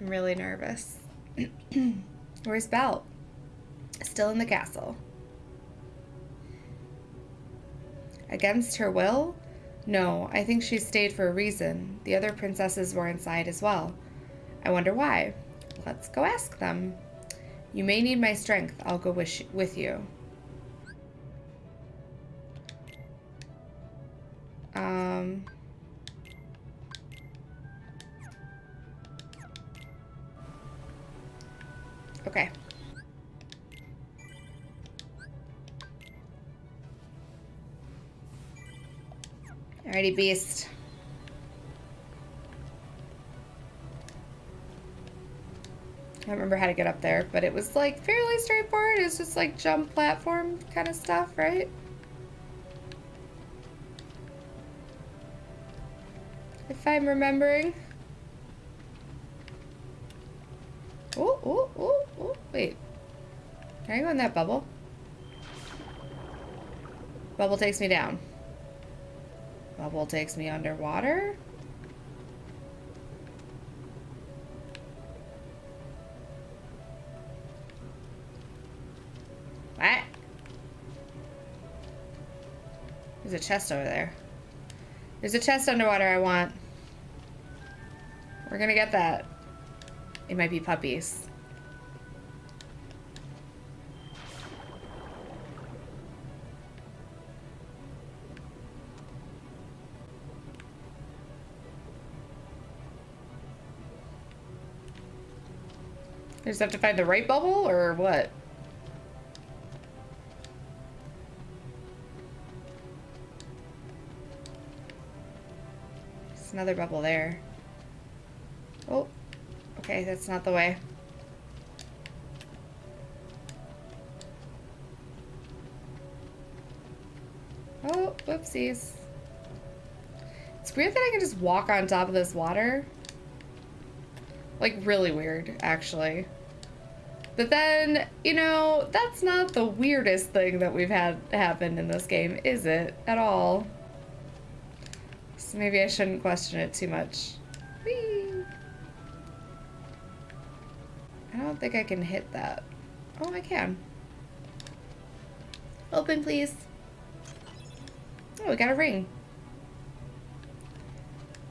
I'm really nervous. Where's Belle? Still in the castle. Against her will? No, I think she stayed for a reason. The other princesses were inside as well. I wonder why. Let's go ask them. You may need my strength. I'll go wish with you. Beast. I don't remember how to get up there, but it was like fairly straightforward. It's just like jump platform kind of stuff, right? If I'm remembering. Oh, oh, oh, oh, wait. Can I go in that bubble? Bubble takes me down. Bubble takes me underwater? What? There's a chest over there. There's a chest underwater I want. We're gonna get that. It might be puppies. Just have to find the right bubble or what? There's another bubble there. Oh, okay, that's not the way. Oh, whoopsies. It's weird that I can just walk on top of this water. Like, really weird, actually. But then, you know, that's not the weirdest thing that we've had happen in this game, is it? At all. So maybe I shouldn't question it too much. Whee! I don't think I can hit that. Oh, I can. Open, please. Oh, we got a ring.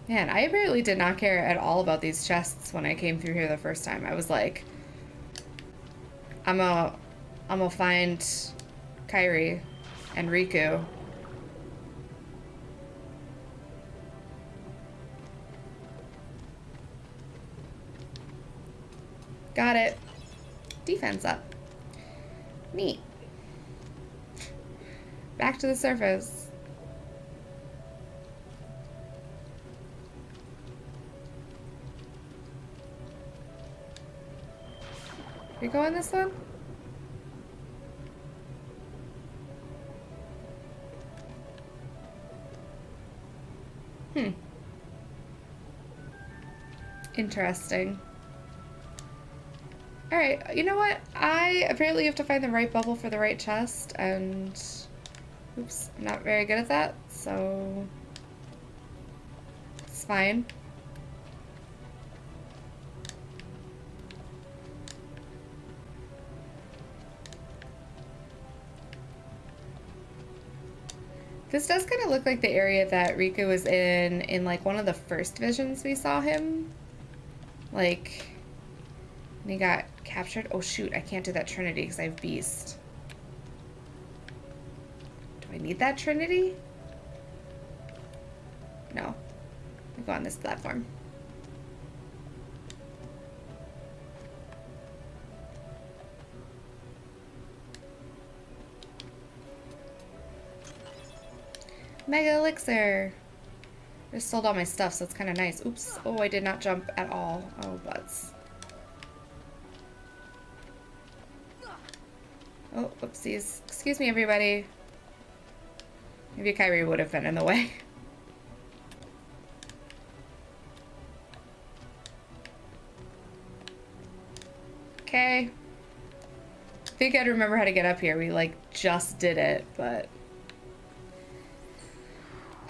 Man, I apparently did not care at all about these chests when I came through here the first time. I was like, I'm a, I'm gonna find Kairi and Riku. Got it. Defense up. Neat. Back to the surface. You going this one? Hmm. Interesting. Alright, you know what? I apparently have to find the right bubble for the right chest, and... Oops, I'm not very good at that, so... It's fine. This does kind of look like the area that Riku was in in like one of the first visions we saw him. Like, he got captured. Oh shoot, I can't do that Trinity because I have Beast. Do I need that Trinity? No. I go on this platform. Mega Elixir! I just sold all my stuff, so it's kind of nice. Oops. Oh, I did not jump at all. Oh, butts. Oh, whoopsies. Excuse me, everybody. Maybe Kairi would have been in the way. Okay. I think I'd remember how to get up here. We, like, just did it, but...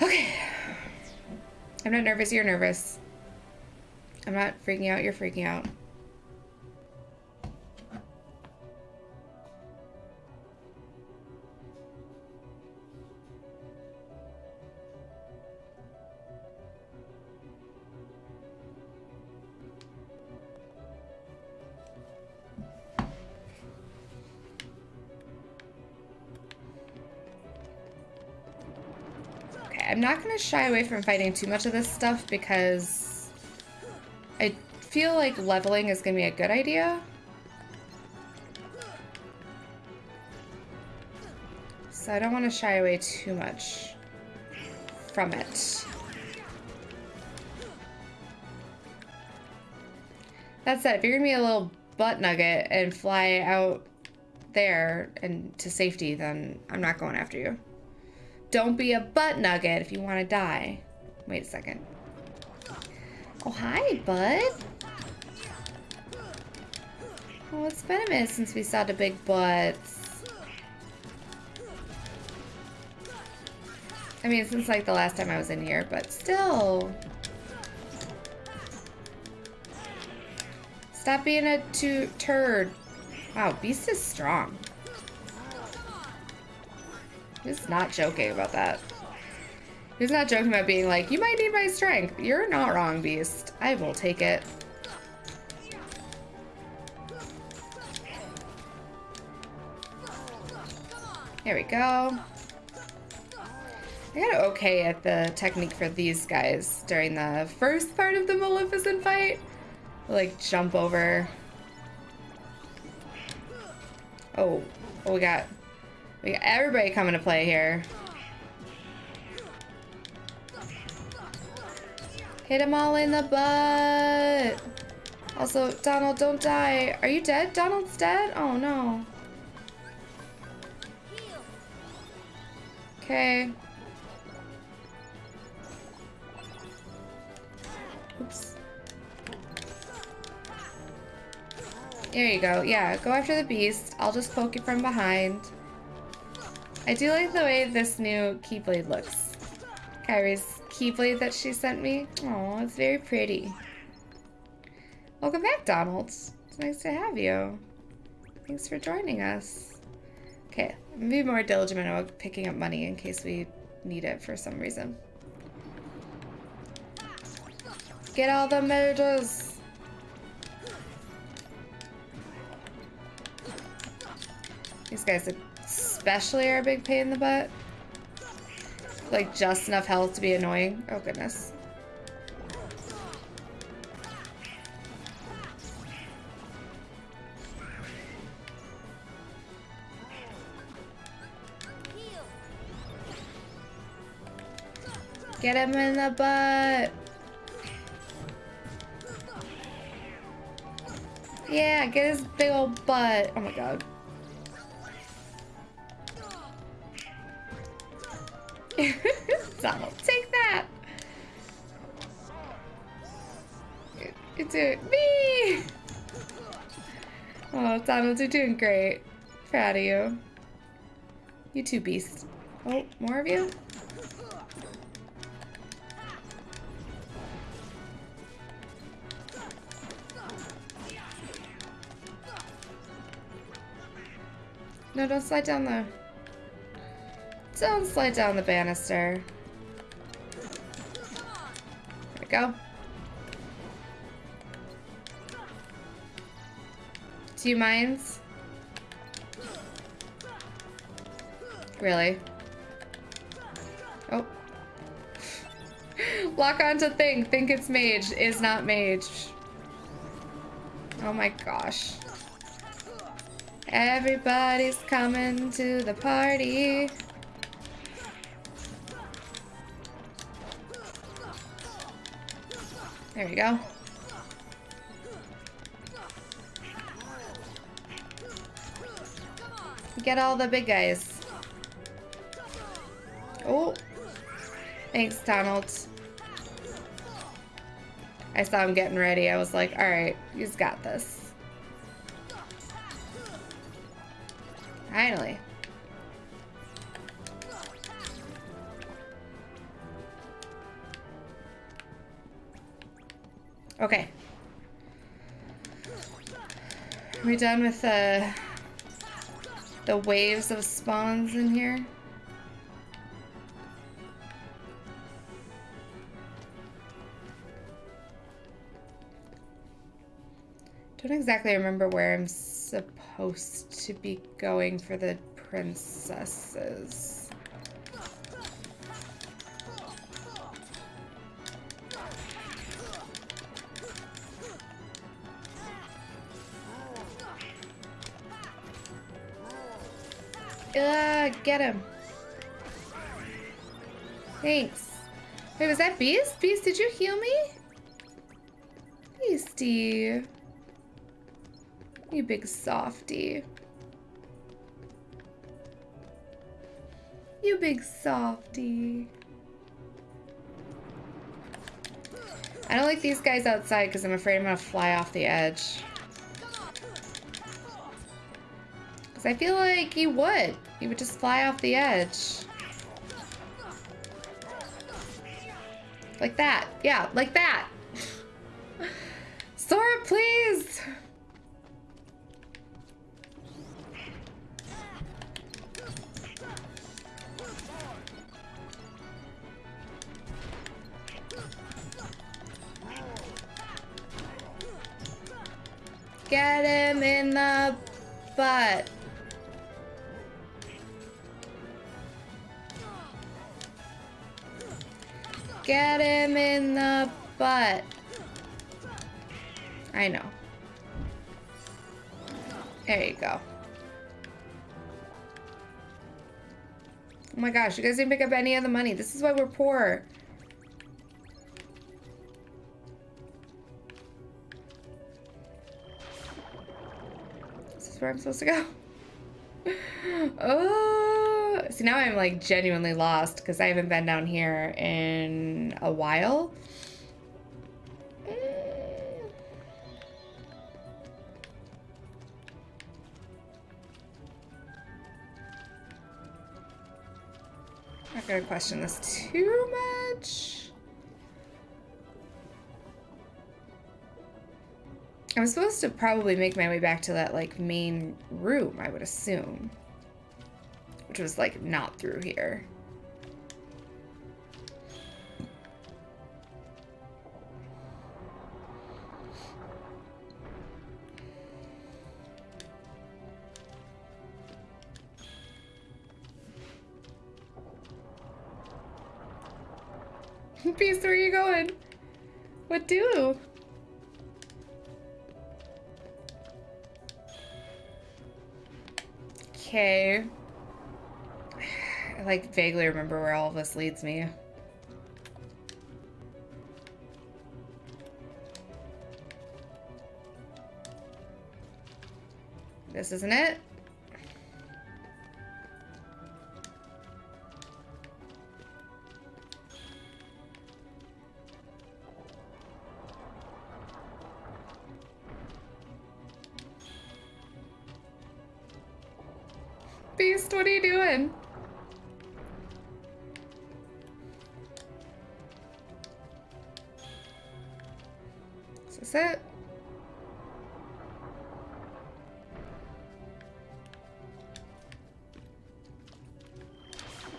Okay. I'm not nervous, you're nervous. I'm not freaking out, you're freaking out. I'm not going to shy away from fighting too much of this stuff because I feel like leveling is going to be a good idea. So I don't want to shy away too much from it. That said, if you're going to be a little butt nugget and fly out there and to safety, then I'm not going after you. Don't be a butt nugget if you want to die. Wait a second. Oh, hi, bud. Oh, it's been a minute since we saw the big butts. I mean, since like the last time I was in here, but still. Stop being a turd. Wow, Beast is strong. He's not joking about that. He's not joking about being like, you might need my strength. You're not wrong, Beast. I will take it. There we go. I got okay at the technique for these guys during the first part of the Maleficent fight. Like, jump over. Oh, oh we got we got everybody coming to play here. Hit them all in the butt. Also, Donald, don't die. Are you dead? Donald's dead? Oh, no. Okay. Oops. There you go. Yeah, go after the beast. I'll just poke it from behind. I do like the way this new Keyblade looks. Kairi's Keyblade that she sent me. Oh, it's very pretty. Welcome back, Donald. It's nice to have you. Thanks for joining us. Okay, be more diligent about picking up money in case we need it for some reason. Get all the murders! These guys are especially are a big pain in the butt. Like just enough health to be annoying. Oh goodness. Get him in the butt. Yeah, get his big old butt. Oh my god. Donald, take that! It's it. Me! Oh, Donald, you're doing great. Proud of you. You two beasts. Oh, more of you? No, don't slide down there. Don't slide down the banister. There we go. Two mines? Really? Oh. Lock onto thing. Think it's mage. Is not mage. Oh my gosh. Everybody's coming to the party. There you go. Get all the big guys. Oh. Thanks, Donald. I saw him getting ready. I was like, alright, he's got this. Finally. Okay. Are we done with the the waves of spawns in here? Don't exactly remember where I'm supposed to be going for the princesses. Uh, get him. Thanks. Wait, was that Beast? Beast, did you heal me? Beastie. You big softy. You big softy. I don't like these guys outside because I'm afraid I'm going to fly off the edge. Because I feel like you would. You would just fly off the edge. Like that. Yeah, like that. Gosh, you guys didn't pick up any of the money. This is why we're poor. This is where I'm supposed to go. oh, see now I'm like genuinely lost because I haven't been down here in a while. Gonna question this too much. I'm supposed to probably make my way back to that, like, main room, I would assume. Which was, like, not through here. Beast, where are you going? What do? Okay. I like vaguely remember where all of this leads me. This isn't it? What are you doing? Is this it?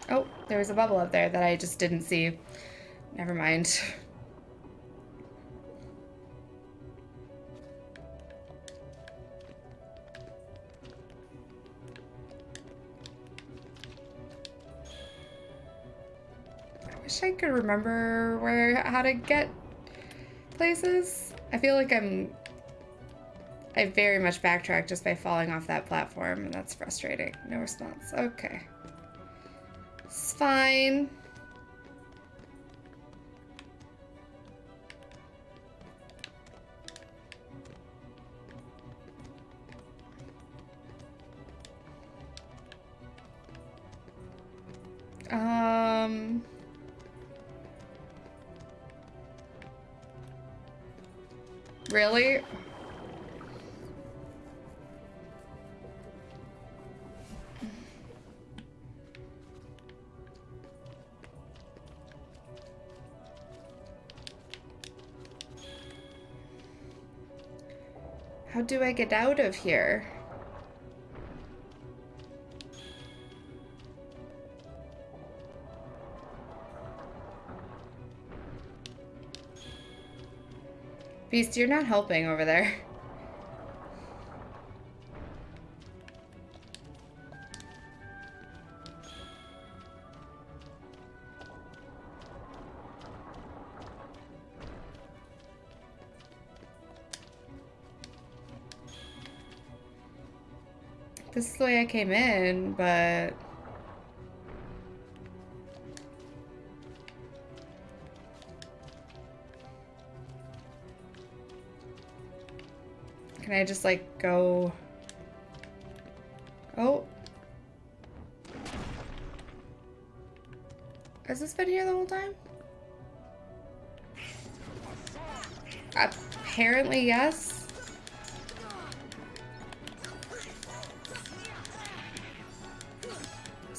Oh, there was a bubble up there that I just didn't see. Never mind. remember where how to get places. I feel like I'm I very much backtracked just by falling off that platform, and that's frustrating. No response. Okay. It's fine. How do I get out of here? Beast, you're not helping over there. the way I came in, but... Can I just, like, go... Oh. Has this been here the whole time? Apparently, yes.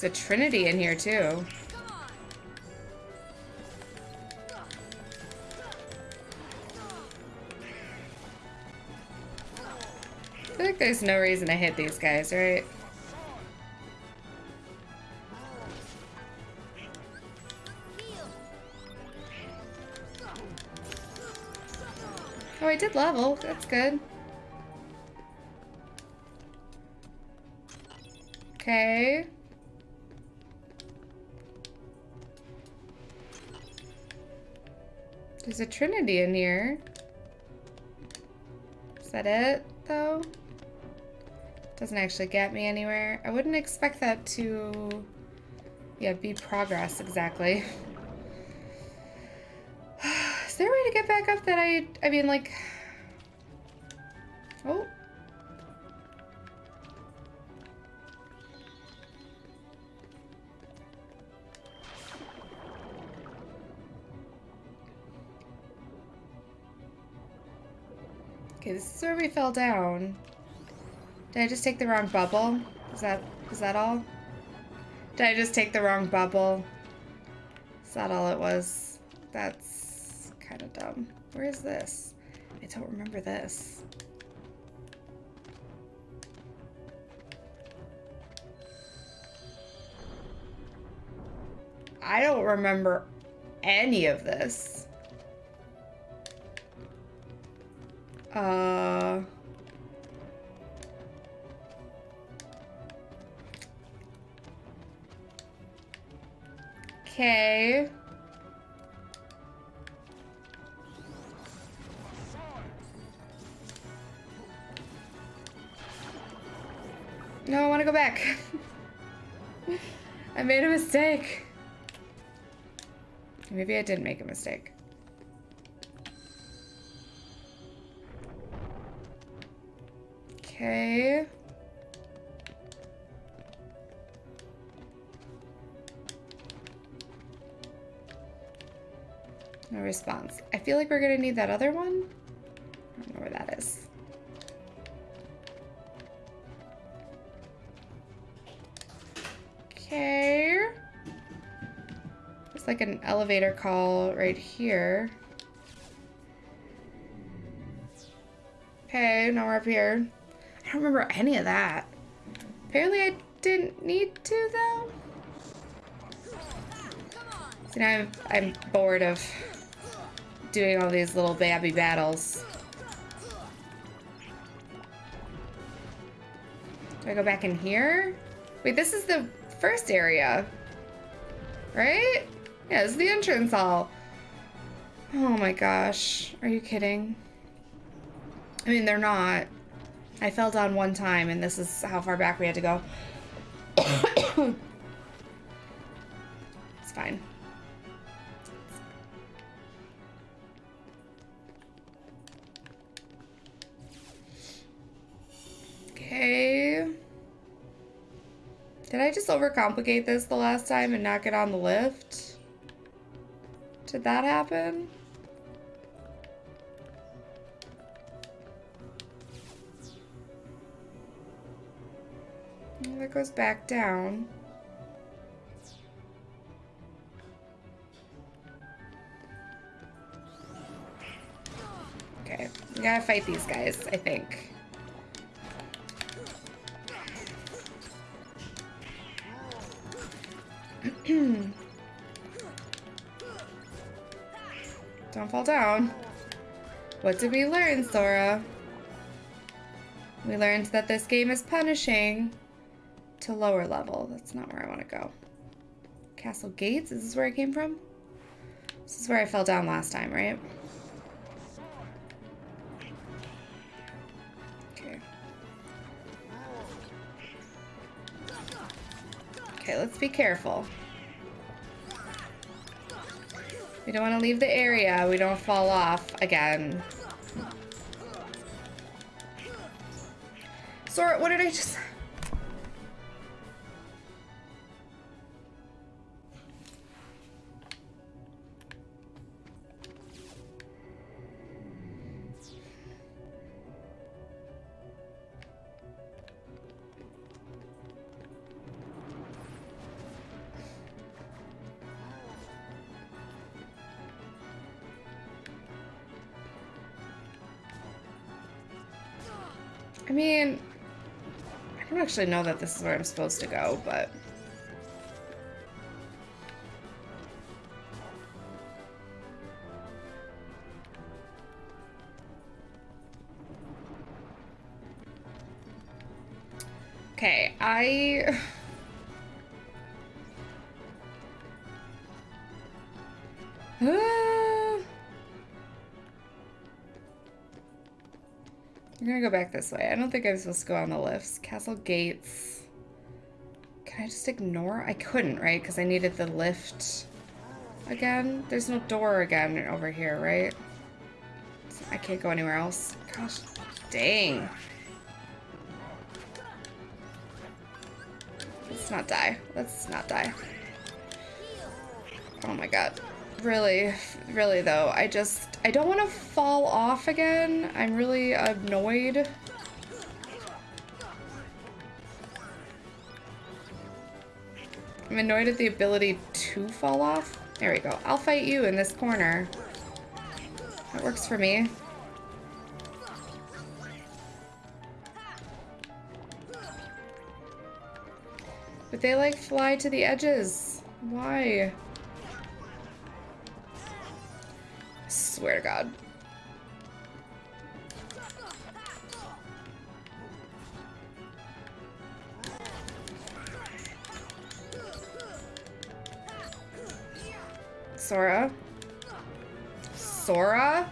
There's a trinity in here, too. I feel like there's no reason to hit these guys, right? Oh, I did level. That's good. Okay. There's a trinity in here. Is that it, though? Doesn't actually get me anywhere. I wouldn't expect that to, yeah, be progress exactly. Is there a way to get back up that I, I mean, like, Okay, this is where we fell down. Did I just take the wrong bubble? Is that is that all? Did I just take the wrong bubble? Is that all it was? That's kind of dumb. Where is this? I don't remember this. I don't remember any of this. Uh... Okay. No, I want to go back. I made a mistake. Maybe I didn't make a mistake. Okay. No response. I feel like we're gonna need that other one. I don't know where that is. Okay. It's like an elevator call right here. Okay, now we're up here. I don't remember any of that. Apparently I didn't need to though. See now I'm, I'm bored of doing all these little babby battles. Do I go back in here? Wait, this is the first area. Right? Yeah, this is the entrance hall. Oh my gosh. Are you kidding? I mean, they're not. I fell down one time and this is how far back we had to go. it's fine. Okay. Did I just overcomplicate this the last time and not get on the lift? Did that happen? goes back down. Okay, we gotta fight these guys, I think. Don't fall down. What did we learn, Sora? We learned that this game is punishing to lower level. That's not where I want to go. Castle Gates? Is this where I came from? This is where I fell down last time, right? Okay. Okay, let's be careful. We don't want to leave the area. We don't fall off again. Sora, what did I just... I mean, I don't actually know that this is where I'm supposed to go, but... back this way. I don't think I'm supposed to go on the lifts. Castle gates. Can I just ignore? I couldn't, right? Because I needed the lift again. There's no door again over here, right? I can't go anywhere else. Gosh, dang. Let's not die. Let's not die. Oh my god. Really, really though, I just, I don't want to fall off again. I'm really annoyed. I'm annoyed at the ability to fall off. There we go. I'll fight you in this corner. That works for me. But they like fly to the edges. Why? Swear to God. Sora? Sora?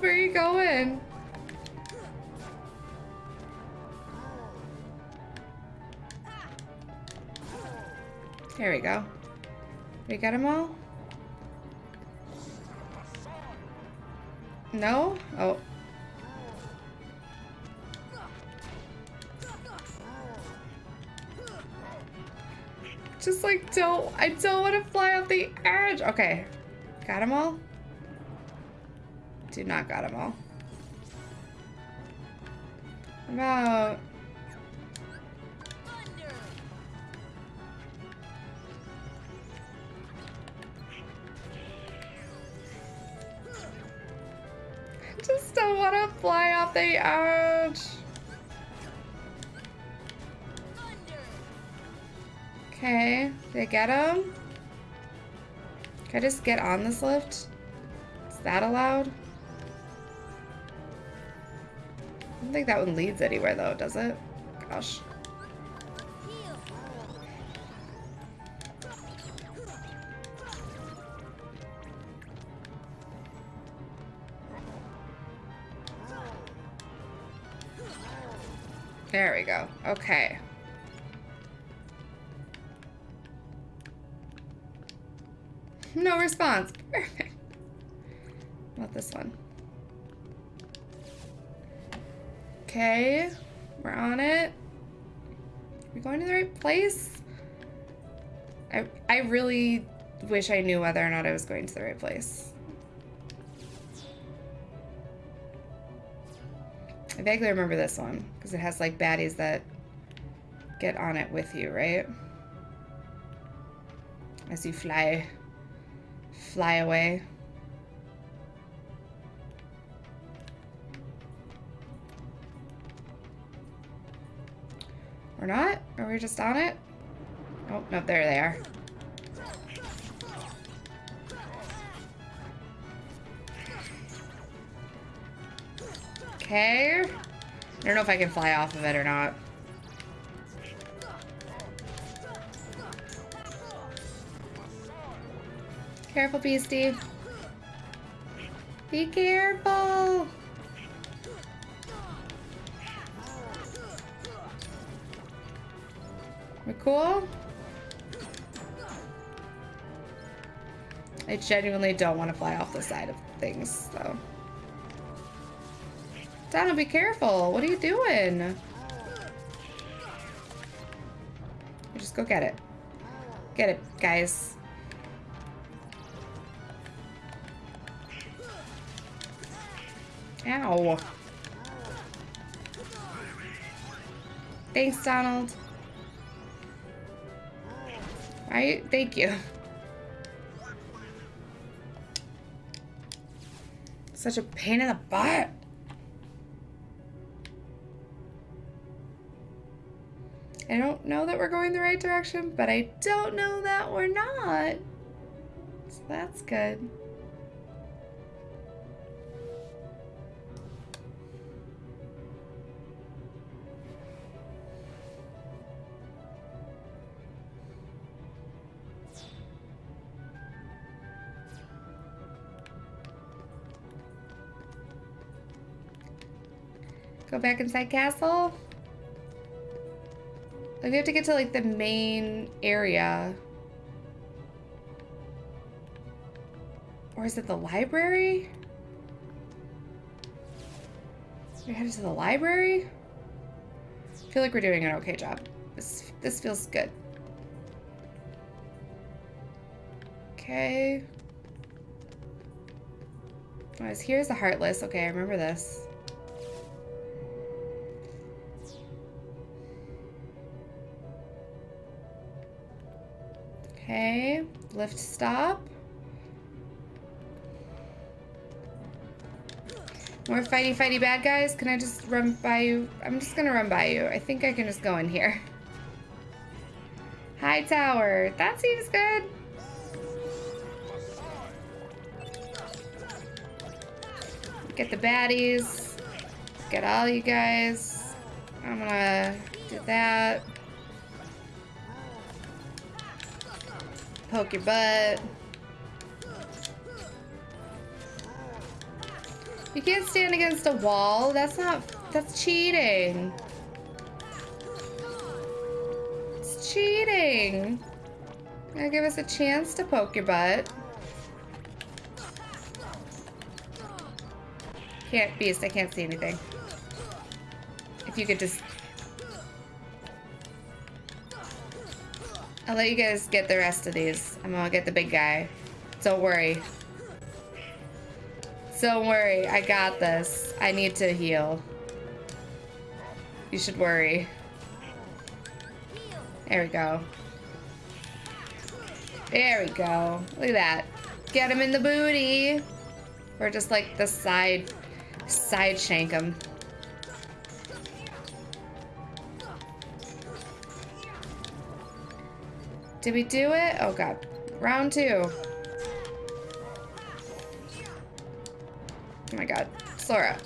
Where are you going? There we go. We got them all? No? Oh. Just like don't, I don't want to fly off the edge. Okay. Got them all? Do not got them all. About... Just don't want to fly off the edge. Okay, they get him? Can I just get on this lift? Is that allowed? Don't think that one leads anywhere though, does it? Gosh. There we go. Okay. No response. Perfect. Not this one. Okay, we're on it. Are we going to the right place? I, I really wish I knew whether or not I was going to the right place. I vaguely remember this one, because it has like baddies that get on it with you, right? As you fly fly away. We just on it? Oh, no, there they are. Okay. I don't know if I can fly off of it or not. Careful, Beastie. Be careful. Cool? I genuinely don't want to fly off the side of things, though. Donald, be careful. What are you doing? Just go get it. Get it, guys. Ow. Thanks, Donald. Right? Thank you. Such a pain in the butt. I don't know that we're going the right direction, but I don't know that we're not. So that's good. Go back inside castle? Like we have to get to like the main area. Or is it the library? We're headed to the library? I feel like we're doing an okay job. This this feels good. Okay. Oh, Guys, here's the Heartless. Okay, I remember this. Lift stop. More fighty fighty bad guys? Can I just run by you? I'm just gonna run by you. I think I can just go in here. High tower. That seems good. Get the baddies. Get all you guys. I'm gonna do that. Poke your butt. You can't stand against a wall. That's not, that's cheating. It's cheating. Gonna give us a chance to poke your butt. Can't, Beast, I can't see anything. If you could just I'll let you guys get the rest of these. I'm gonna get the big guy. Don't worry. Don't worry, I got this. I need to heal. You should worry. There we go. There we go. Look at that. Get him in the booty. Or just like the side, side shank him. Did we do it? Oh god. Round two. Oh my god. Sora.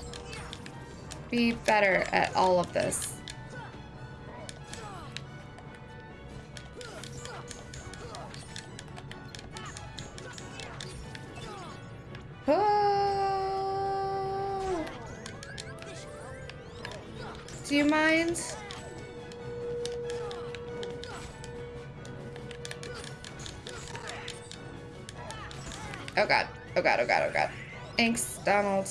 Be better at all of this. Donald.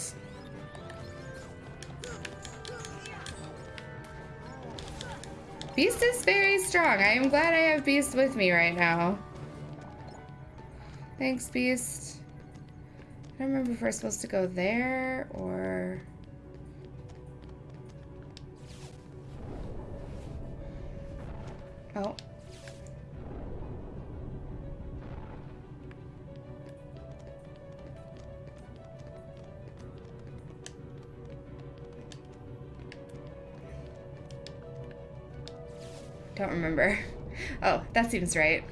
Beast is very strong. I am glad I have Beast with me right now. Thanks, Beast. I don't remember if we're supposed to go there or... Oh. Don't remember. Oh, that seems right.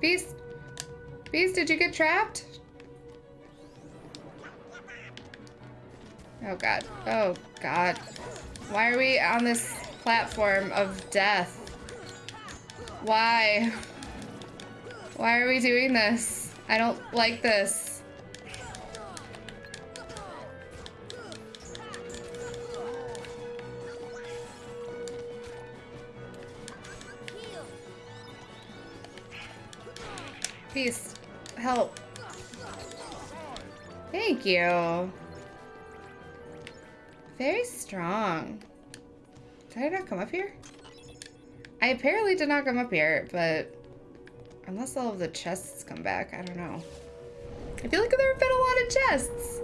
Beast? Beast, did you get trapped? Oh god. Oh god. Why are we on this platform of death? Why? Why are we doing this? I don't like this. You. Very strong. Did I not come up here? I apparently did not come up here, but unless all of the chests come back, I don't know. I feel like there have been a lot of chests.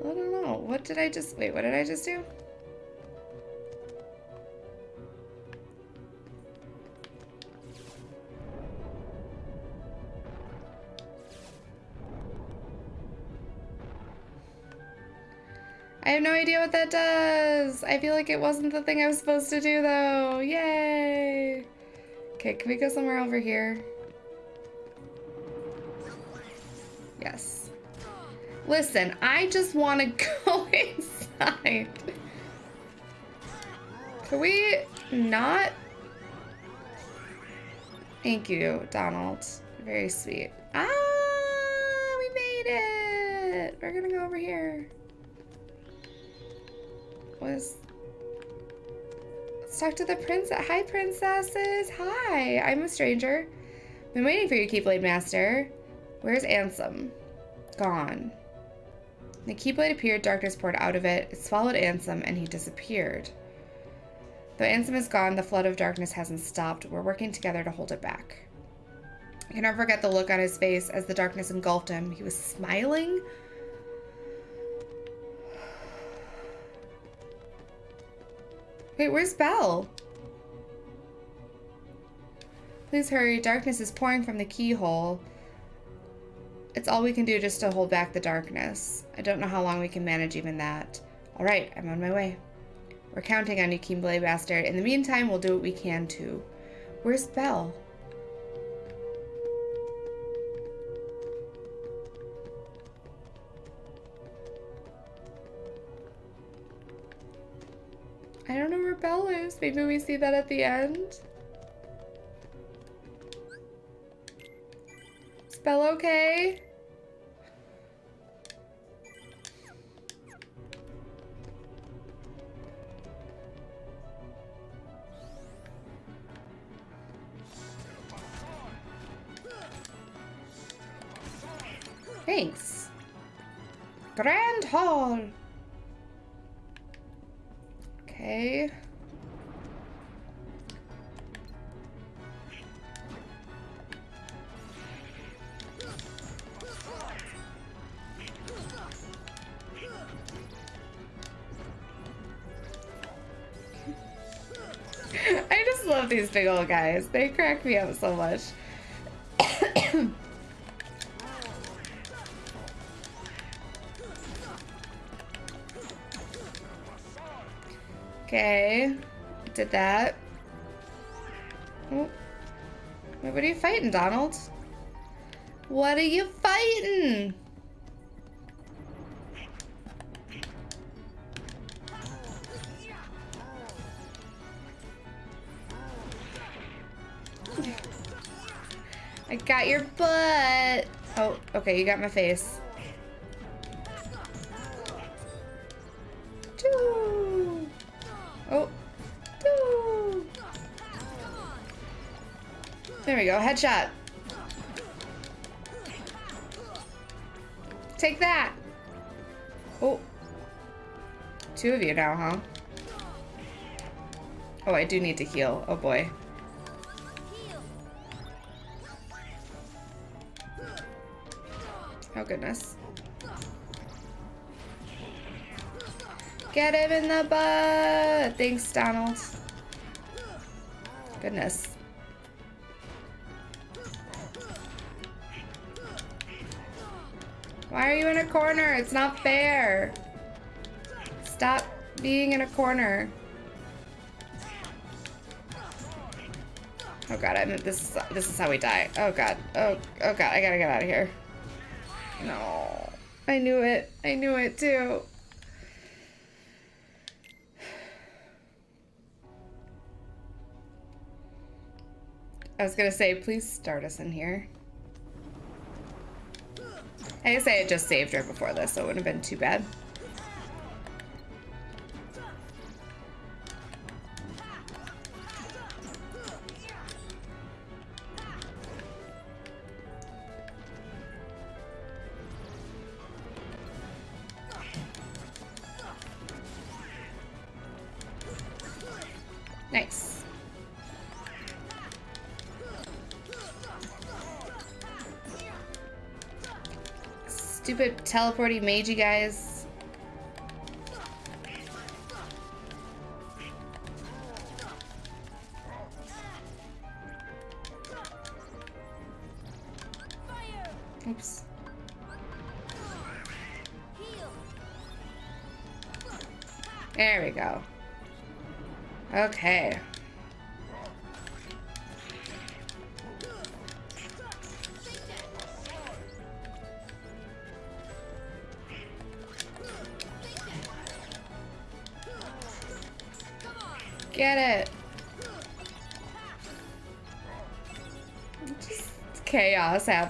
I don't know. What did I just, wait, what did I just do? I have no idea what that does. I feel like it wasn't the thing I was supposed to do though. Yay. Okay, can we go somewhere over here? Yes. Listen, I just want to go inside. Can we not? Thank you, Donald. Very sweet. Ah, we made it. We're gonna go over here was... Let's talk to the princess. Hi, princesses. Hi, I'm a stranger. Been waiting for you, Keyblade Master. Where's Ansem? Gone. The Keyblade appeared, darkness poured out of it. It swallowed Ansem, and he disappeared. Though Ansem is gone, the flood of darkness hasn't stopped. We're working together to hold it back. I can never forget the look on his face as the darkness engulfed him. He was smiling Wait, where's Belle? Please hurry. Darkness is pouring from the keyhole. It's all we can do just to hold back the darkness. I don't know how long we can manage even that. All right, I'm on my way. We're counting on you, Keyblade Bastard. In the meantime, we'll do what we can too. Where's Belle? Belle. Maybe we see that at the end. Spell okay? Thanks. Grand Hall. Okay. These big old guys. They crack me up so much. Okay. Did that. What are you fighting, Donald? What are you fighting? I got your butt. Oh, okay, you got my face. Oh. There we go. Headshot. Take that. Oh. Two of you now, huh? Oh, I do need to heal. Oh boy. Goodness. Get him in the butt! Thanks, Donald. Goodness. Why are you in a corner? It's not fair. Stop being in a corner. Oh god, I this is this is how we die. Oh god. Oh oh god, I gotta get out of here. No. I knew it. I knew it too. I was gonna say, please start us in here. I guess I had just saved her before this, so it wouldn't have been too bad. Teleporting you guys.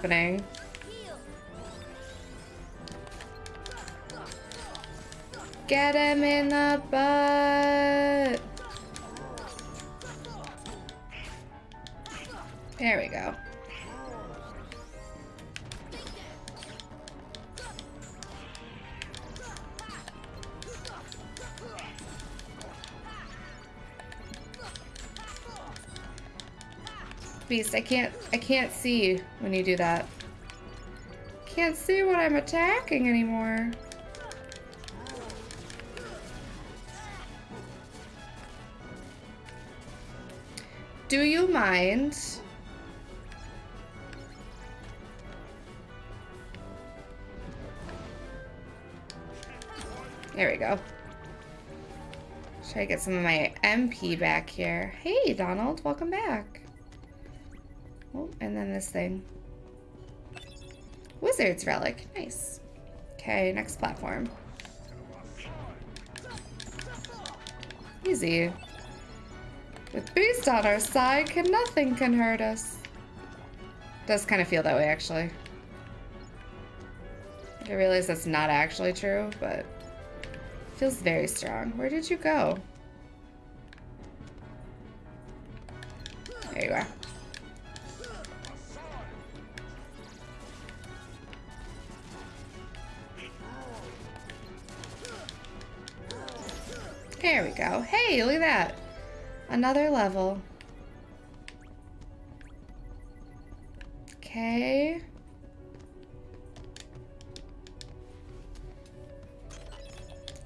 Happening. Beast, I can't I can't see when you do that. Can't see what I'm attacking anymore. Do you mind? There we go. Should I get some of my MP back here. Hey, Donald, welcome back. Oh, and then this thing. Wizard's Relic. Nice. Okay, next platform. Easy. With Beast on our side, can nothing can hurt us. Does kind of feel that way, actually. I realize that's not actually true, but feels very strong. Where did you go? Another level. Okay.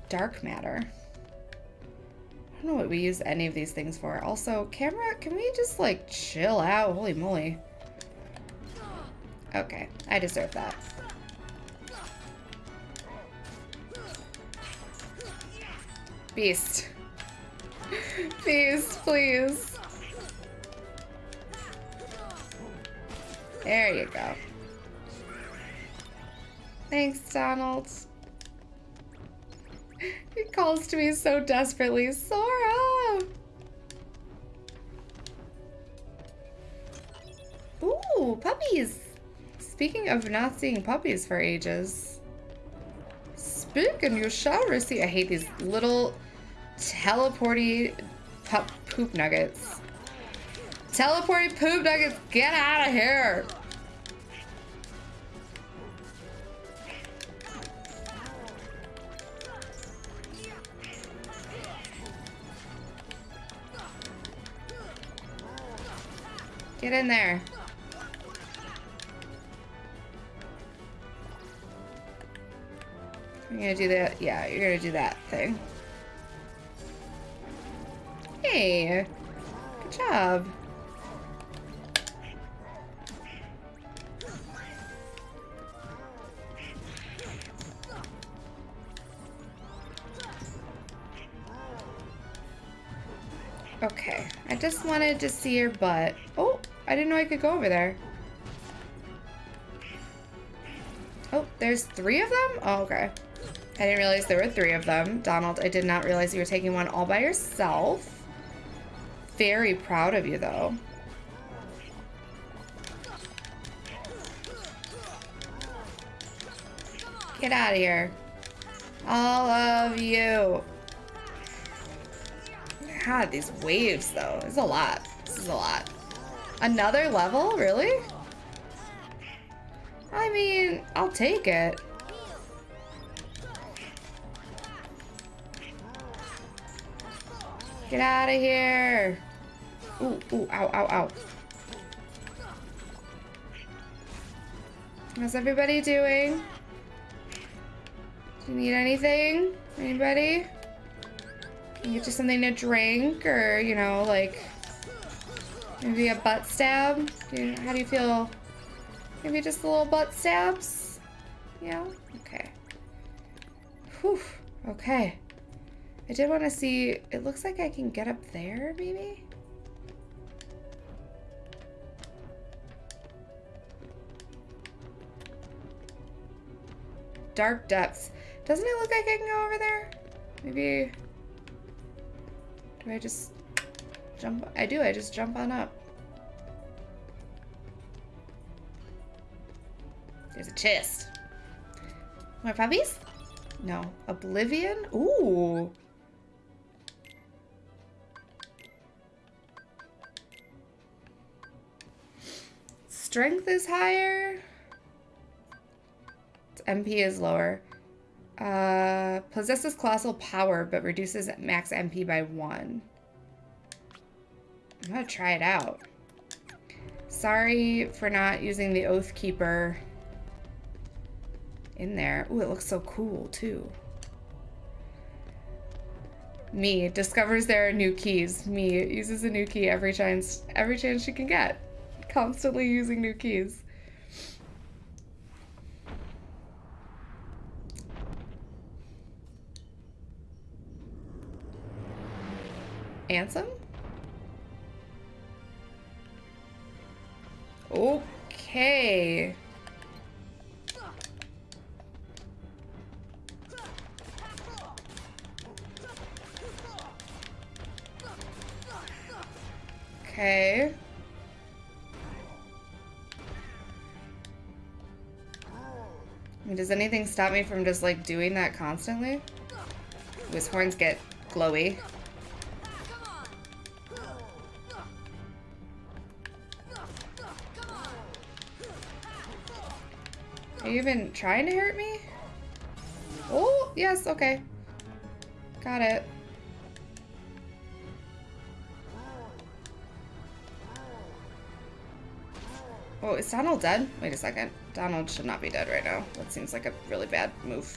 Dark matter. I don't know what we use any of these things for. Also, camera, can we just like chill out? Holy moly. Okay, I deserve that. Beast. Beast, please. There you go. Thanks, Donald. He calls to me so desperately, Sora! Ooh, puppies! Speaking of not seeing puppies for ages. Speak and you shall receive- I hate these little teleporty poop nuggets. Teleporty poop nuggets, get out of here! Get in there. You're gonna do that. Yeah, you're gonna do that thing. Good job. Okay, I just wanted to see your butt. Oh, I didn't know I could go over there. Oh, there's three of them? Oh, okay. I didn't realize there were three of them. Donald, I did not realize you were taking one all by yourself. Very proud of you, though. Get out of here. All of you. God, these waves, though. It's a lot. This is a lot. Another level? Really? I mean, I'll take it. Get out of here. Ooh, ooh, ow, ow, ow. How's everybody doing? Do you need anything? Anybody? Can I get you something to drink or, you know, like maybe a butt stab? Do you, how do you feel? Maybe just a little butt stabs? Yeah? Okay. Whew. Okay. I did want to see, it looks like I can get up there, maybe? Dark depths. Doesn't it look like I can go over there? Maybe, do I just jump? I do, I just jump on up. There's a chest. More puppies? No. Oblivion? Ooh. Strength is higher. Its MP is lower. Uh, possesses colossal power, but reduces max MP by one. I'm gonna try it out. Sorry for not using the Oath Keeper in there. Ooh, it looks so cool, too. Me discovers there are new keys. Me uses a new key every chance every chance she can get. Constantly using new keys. Ansem? Okay. Okay. I mean, does anything stop me from just like doing that constantly? His horns get glowy. Are you even trying to hurt me? Oh, yes, okay. Got it. Oh, is Donald dead? Wait a second. Donald should not be dead right now. That seems like a really bad move.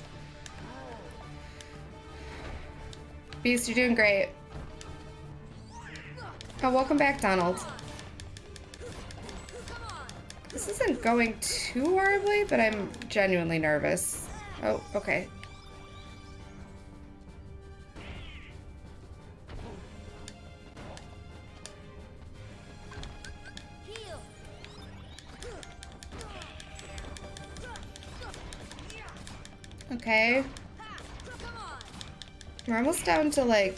Beast, you're doing great. Oh, welcome back, Donald. This isn't going too horribly, but I'm genuinely nervous. Oh, okay. Okay. We're almost down to like,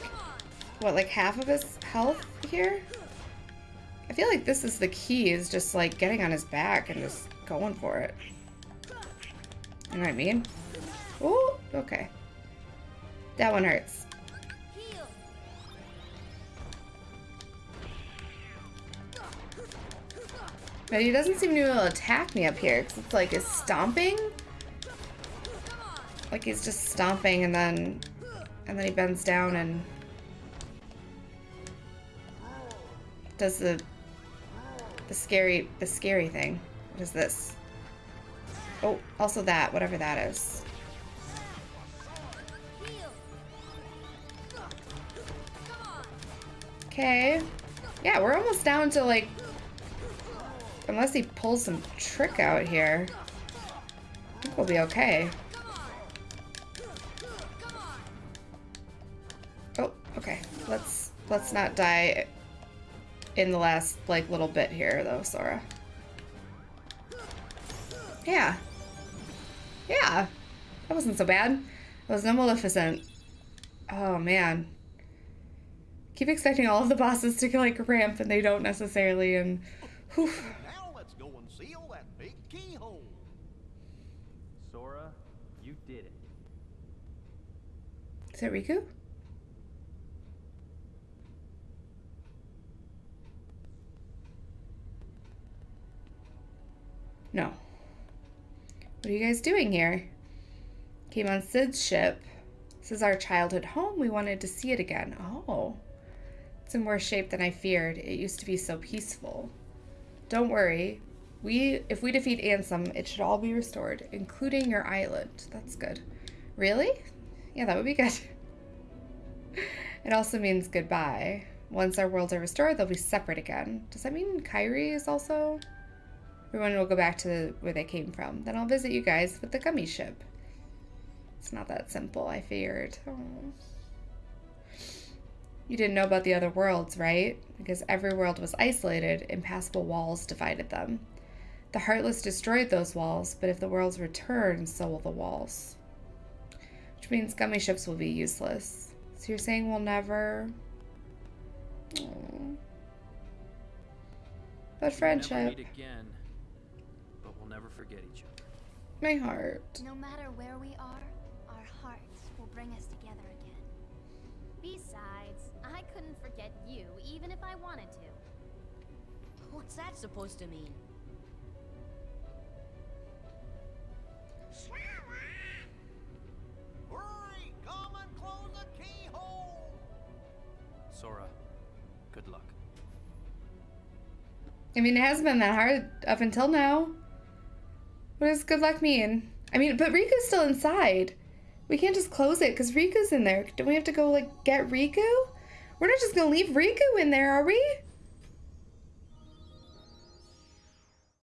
what, like half of his health here? I feel like this is the key, is just like getting on his back and just going for it. You know what I mean? Oh, okay. That one hurts. But he doesn't seem to be able to attack me up here, because it's like, is stomping? Like he's just stomping and then, and then he bends down and does the the scary, the scary thing. What is this? Oh, also that, whatever that is. Okay. Yeah, we're almost down to like... Unless he pulls some trick out here. I think we'll be okay. Let's not die in the last, like, little bit here, though, Sora. Yeah. Yeah. That wasn't so bad. It was no Maleficent. Oh, man. Keep expecting all of the bosses to, like, ramp, and they don't necessarily, and... Whew. Now let's go and seal that big keyhole. Sora, you did it. Is it Riku? No. What are you guys doing here? Came on Cid's ship. This is our childhood home. We wanted to see it again. Oh. It's in worse shape than I feared. It used to be so peaceful. Don't worry. We if we defeat Ansem, it should all be restored, including your island. That's good. Really? Yeah, that would be good. it also means goodbye. Once our worlds are restored, they'll be separate again. Does that mean Kairi is also? Everyone will go back to where they came from. Then I'll visit you guys with the gummy ship. It's not that simple, I feared. Oh. You didn't know about the other worlds, right? Because every world was isolated, impassable walls divided them. The Heartless destroyed those walls, but if the worlds return, so will the walls. Which means gummy ships will be useless. So you're saying we'll never... Aww. But friendship. My heart. No matter where we are, our hearts will bring us together again. Besides, I couldn't forget you even if I wanted to. What's that supposed to mean? Hurry! Come and close the keyhole. Sora, good luck. I mean, it hasn't been that hard up until now. What does good luck mean? I mean, but Riku's still inside. We can't just close it because Riku's in there. Don't we have to go, like, get Riku? We're not just gonna leave Riku in there, are we?